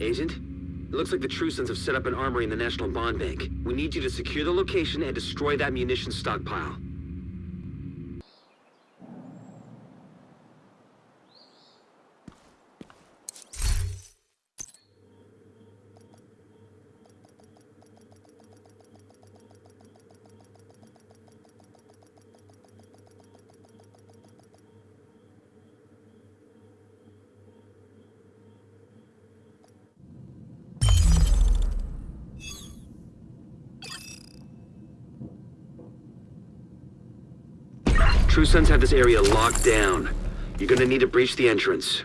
Agent, it looks like the True Sons have set up an armory in the National Bond Bank. We need you to secure the location and destroy that munitions stockpile. True Sons have this area locked down. You're gonna need to breach the entrance.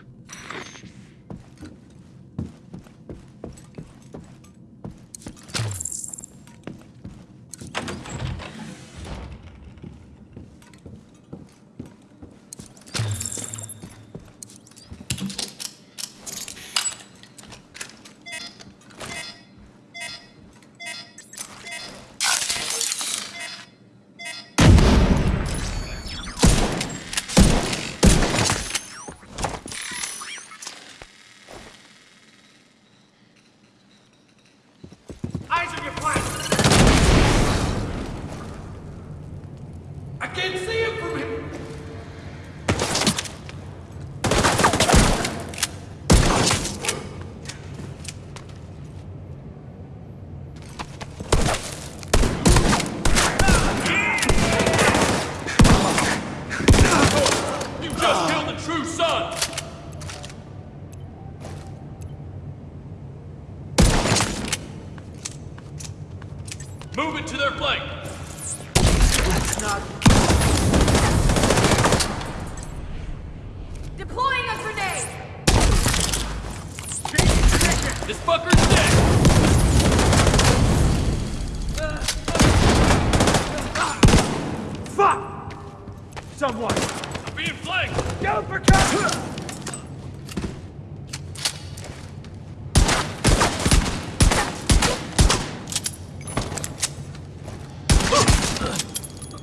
Someone! I'm being flanked! Go for cover!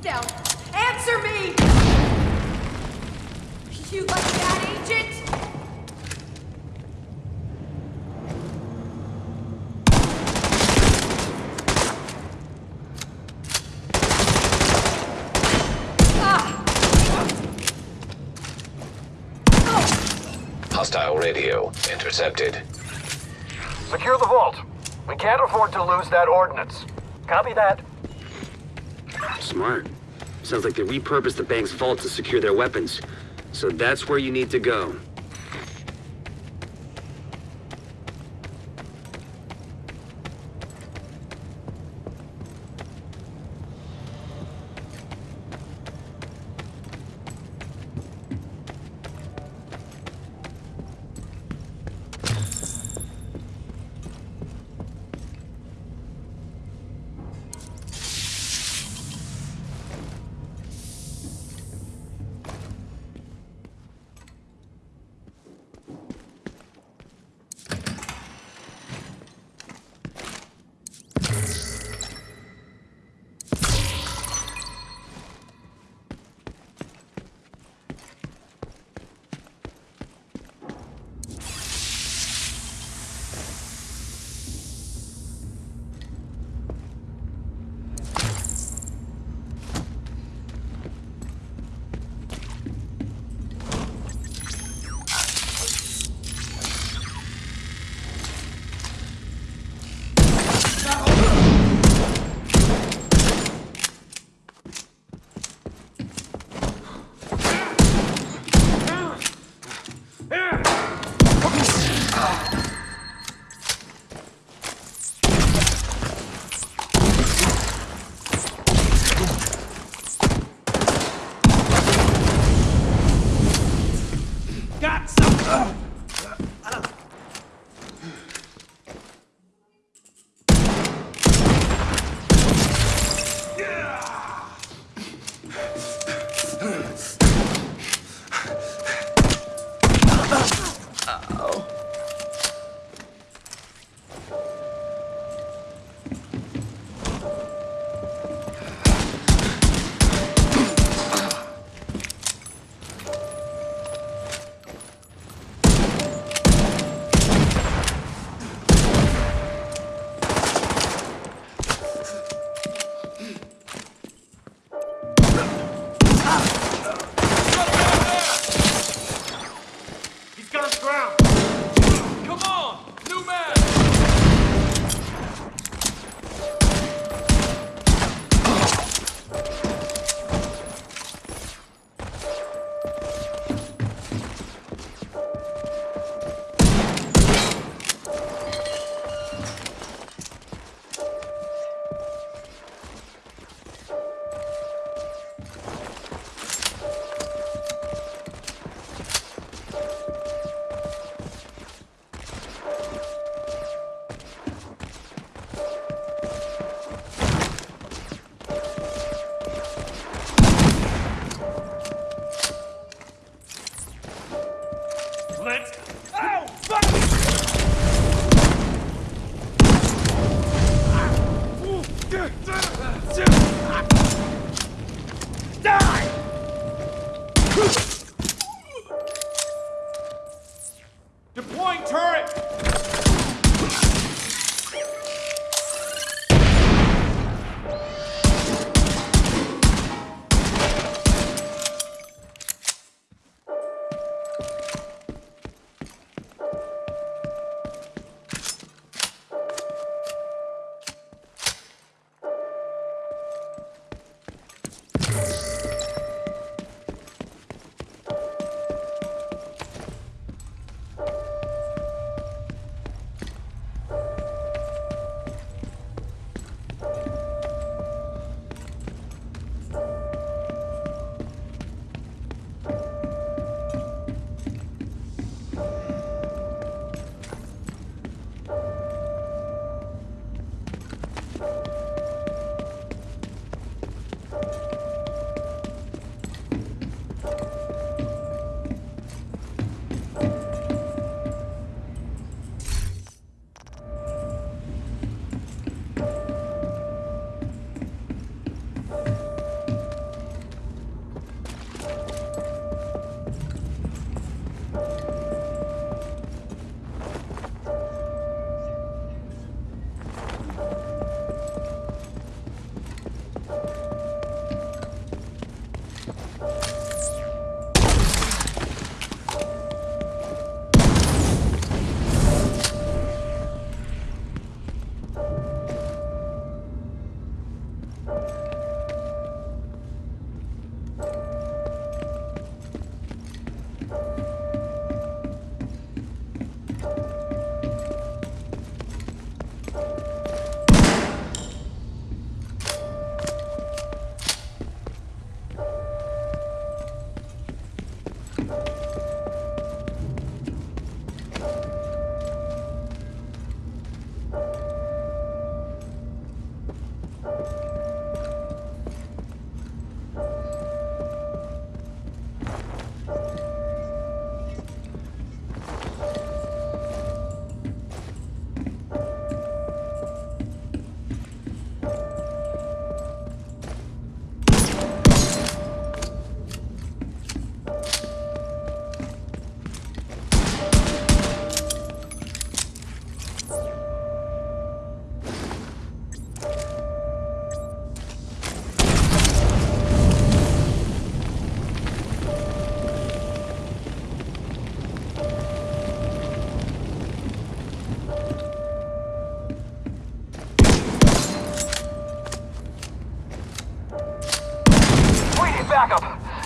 Down! Answer me! You like that, Agent? Ah! Hostile radio intercepted. Secure the vault. We can't afford to lose that ordnance. Copy that. Smart. Sounds like they repurposed the bank's vault to secure their weapons. So that's where you need to go. Let's...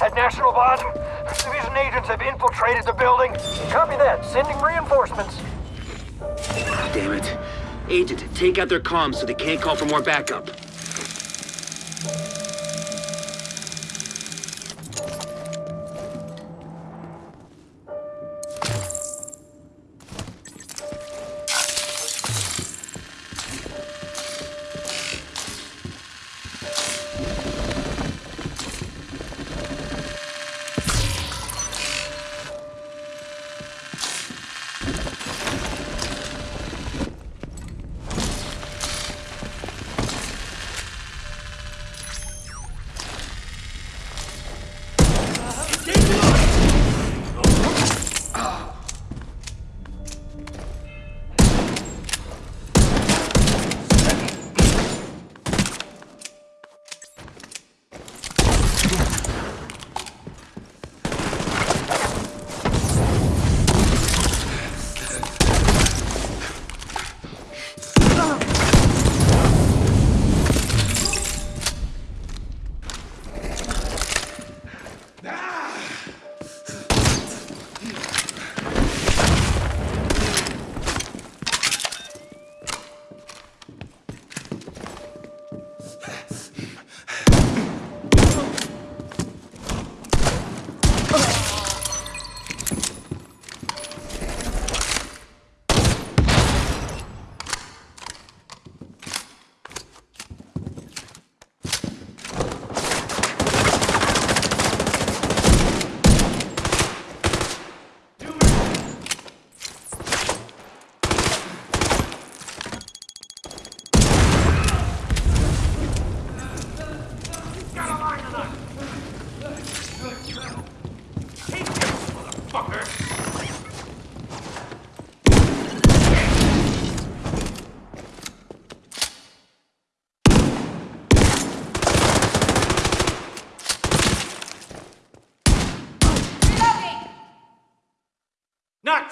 At National Bond, Division agents have infiltrated the building. Copy that. Sending reinforcements. Damn it. Agent, take out their comms so they can't call for more backup.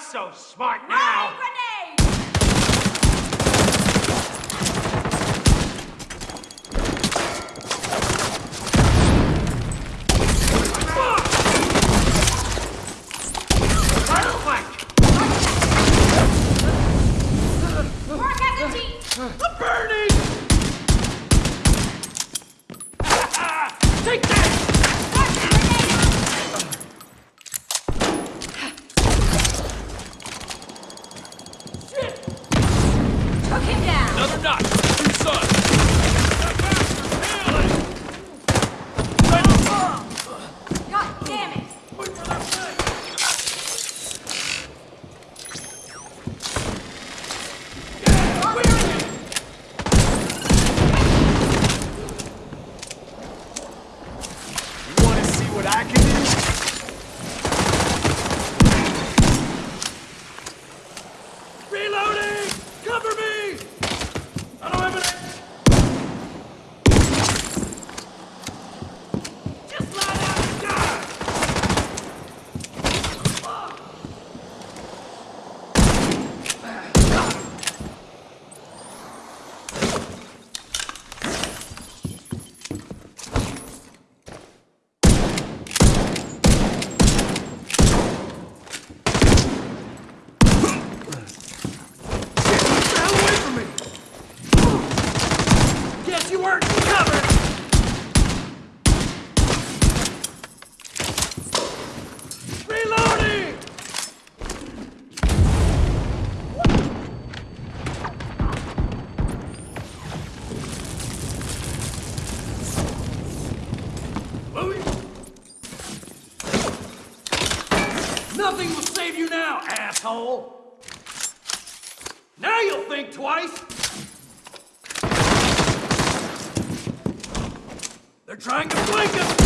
Not so smart Throwing now! grenade! Firefight! Work as a team! I'm burning! Take that! Took him down! Another notch! Two sons! God damn it! You wanna see what I can do? Reloading! Cover me! I don't have an... Just lie down and die! Get the hell away from me! Guess you weren't covered! Reloading! Moving. Nothing will save you now, asshole! Now you'll think twice! They're trying to flank us!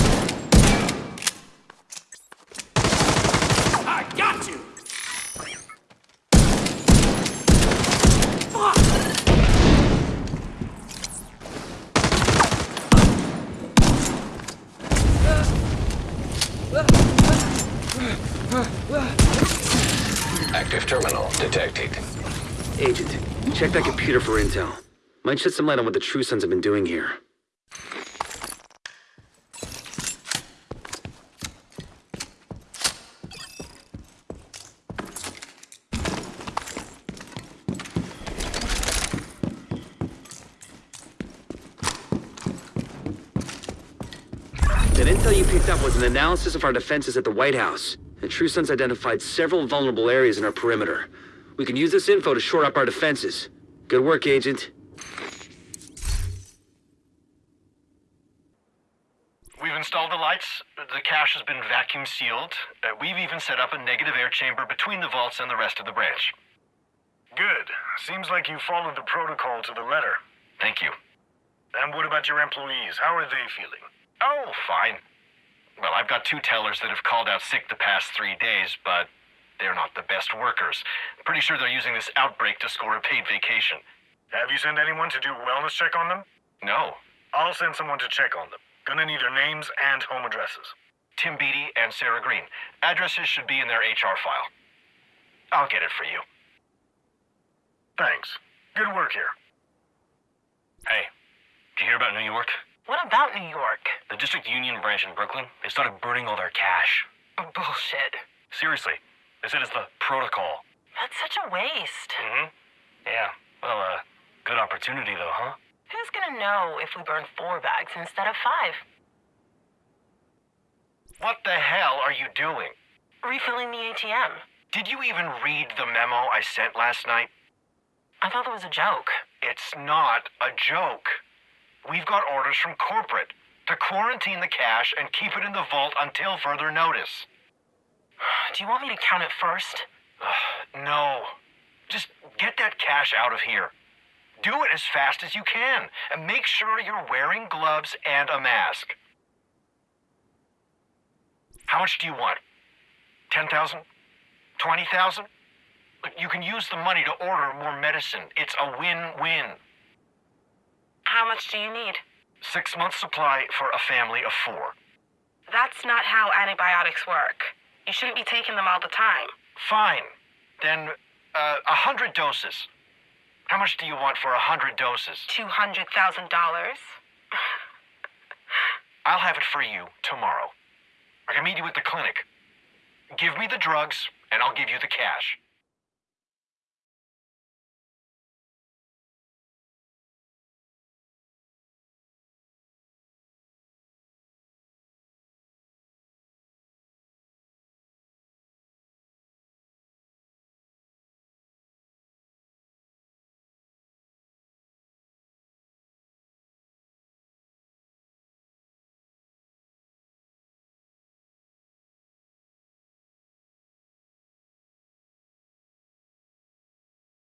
I got you! Agent, check that computer for intel. Might shed some light on what the True Sons have been doing here. That intel you picked up was an analysis of our defenses at the White House. The True Sons identified several vulnerable areas in our perimeter. We can use this info to shore up our defenses. Good work, Agent. We've installed the lights. The cache has been vacuum sealed. Uh, we've even set up a negative air chamber between the vaults and the rest of the branch. Good. Seems like you followed the protocol to the letter. Thank you. And what about your employees? How are they feeling? Oh, fine. Well, I've got two tellers that have called out sick the past three days, but they're not the best workers. Pretty sure they're using this outbreak to score a paid vacation. Have you sent anyone to do a wellness check on them? No. I'll send someone to check on them. Gonna need their names and home addresses. Tim Beatty and Sarah Green. Addresses should be in their HR file. I'll get it for you. Thanks. Good work here. Hey, did you hear about New York? What about New York? The District Union branch in Brooklyn, they started burning all their cash. Bullshit. Seriously, they said it's the protocol. That's such a waste. Mm-hmm. Yeah. Well, uh, good opportunity though, huh? Who's gonna know if we burn four bags instead of five? What the hell are you doing? Refilling the ATM. Did you even read the memo I sent last night? I thought it was a joke. It's not a joke. We've got orders from corporate to quarantine the cash and keep it in the vault until further notice. Do you want me to count it first? No. Just get that cash out of here. Do it as fast as you can, and make sure you're wearing gloves and a mask. How much do you want? 10,000? 20,000? Look, You can use the money to order more medicine. It's a win-win. How much do you need? Six months supply for a family of four. That's not how antibiotics work. You shouldn't be taking them all the time. Fine. Then, uh, a hundred doses. How much do you want for a hundred doses? $200,000? I'll have it for you tomorrow. I can meet you at the clinic. Give me the drugs, and I'll give you the cash.